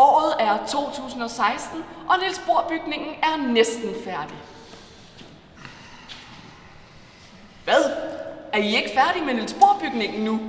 Året er 2016, og Niels Bohr-bygningen er næsten færdig. Hvad? Er I ikke færdige med Niels Bohr-bygningen nu?